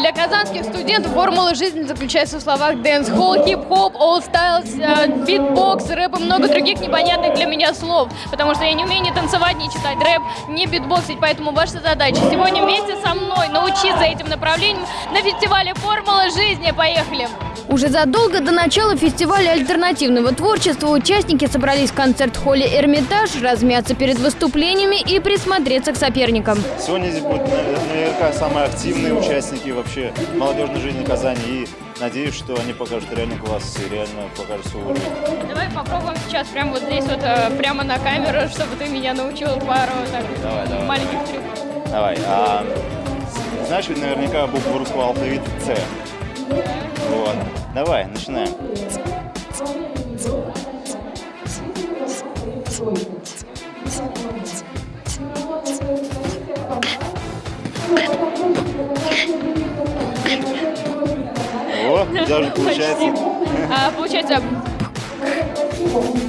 Для казанских студентов формула жизни заключается в словах дэнс-холл, хип-хоп, all styles, э, битбокс, рэп и много других непонятных для меня слов. Потому что я не умею ни танцевать, ни читать рэп, ни битбоксить. Поэтому ваша задача сегодня вместе со мной научиться этим направлениям на фестивале «Формула жизни». Поехали! Уже задолго до начала фестиваля альтернативного творчества участники собрались в концерт-холле «Эрмитаж», размяться перед выступлениями и присмотреться к соперникам. Сегодня здесь будут наверняка самые активные участники вообще молодежной жизни Казани. И надеюсь, что они покажут реально класс и реально покажут свой уровень. Давай попробуем сейчас прямо вот здесь вот, э, прямо на камеру, чтобы ты меня научил пару так, Давай, давай. маленьких трюков. Давай. А, знаешь ведь наверняка букву русского алфавита С. Вот. Давай, начинаем. О, даже получается. А, получается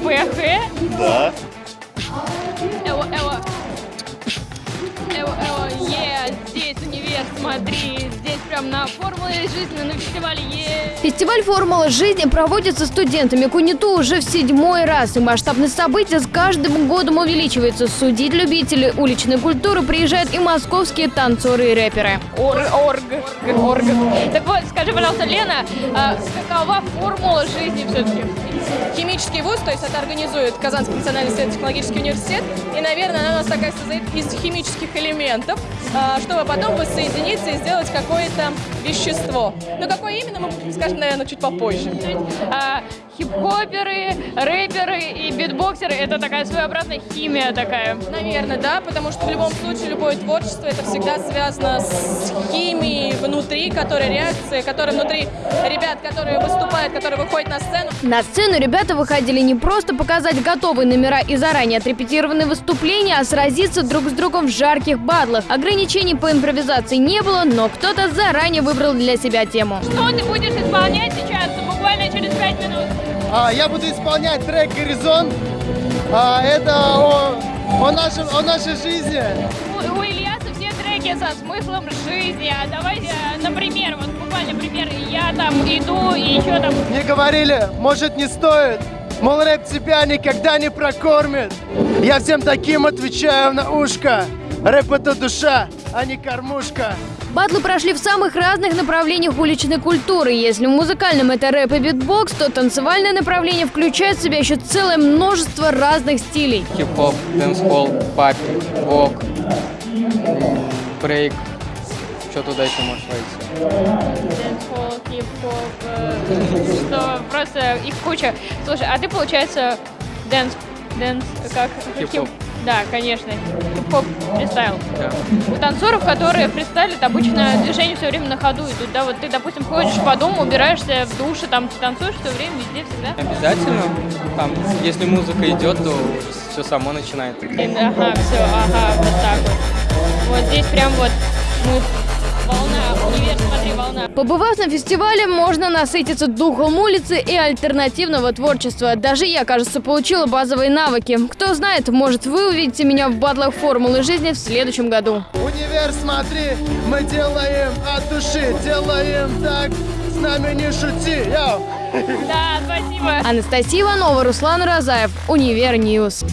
ПХ, Да. эво, эво, эво, эво, е, здесь универ, смотри, прям на формуле жизни, на фестивале, е. Фестиваль «Формула жизни» проводится студентами КУНИТУ уже в седьмой раз, и масштабность события с каждым годом увеличивается. Судить любители уличной культуры приезжают и московские танцоры и рэперы. Орг, орг, орг. Так вот, скажи, пожалуйста, Лена, а какова формула жизни все-таки? Химический вуз, то есть это организует Казанский национальный исследовательский университет. И, наверное, она у нас такая состоит из химических элементов, а, чтобы потом воссоединиться и сделать какое-то вещество. Но какое именно, мы скажем, наверное, чуть попозже. Хип-хоперы, рэперы и битбоксеры – это такая своеобразная химия такая. Наверное, да, потому что в любом случае любое творчество это всегда связано с химией внутри, которая реакция, которая внутри ребят, которые выступают, которые выходят на сцену. На сцену ребята выходили не просто показать готовые номера и заранее отрепетированные выступления, а сразиться друг с другом в жарких батлах. Ограничений по импровизации не было, но кто-то заранее выбрал для себя тему. Что ты будешь исполнять сейчас, буквально через пять минут? А, я буду исполнять трек «Горизонт». А, это о, о, нашем, о нашей жизни. У, у Ильяса все треки со смыслом жизни. А давай, э, например, вот буквально пример, я там иду и еще там Мне говорили, может не стоит. Мол, рэп тебя никогда не прокормит. Я всем таким отвечаю на ушко. Рэп это душа, а не кормушка. Батлы прошли в самых разных направлениях уличной культуры. Если в музыкальном это рэп и битбокс, то танцевальное направление включает в себя еще целое множество разных стилей. хип-хоп, дэнс-холл, popping, vogue, брейк. Что туда еще может войти? дэнс-холл, хип-хоп, э, что просто их куча. Слушай, а ты, получается, dance, dance, как? Хип-хоп. Да, конечно, хип-хоп фристайл. Да. У танцоров, которые фристайлят, обычно движение все время на ходу идут, да, вот ты, допустим, ходишь по дому, убираешься в душе, там ты танцуешь все время, везде, всегда. Обязательно. Там, если музыка идет, то все само начинает. Ага, все, ага, вот так вот. Вот здесь прям вот мы Побывав на фестивале, можно насытиться духом улицы и альтернативного творчества. Даже я, кажется, получила базовые навыки. Кто знает, может, вы увидите меня в баттлах формулы жизни в следующем году. Универ, смотри, мы делаем от души, делаем так, с нами не шути. Йоу. Да, спасибо. Анастасия Иванова, Руслан Розаев, Универ News.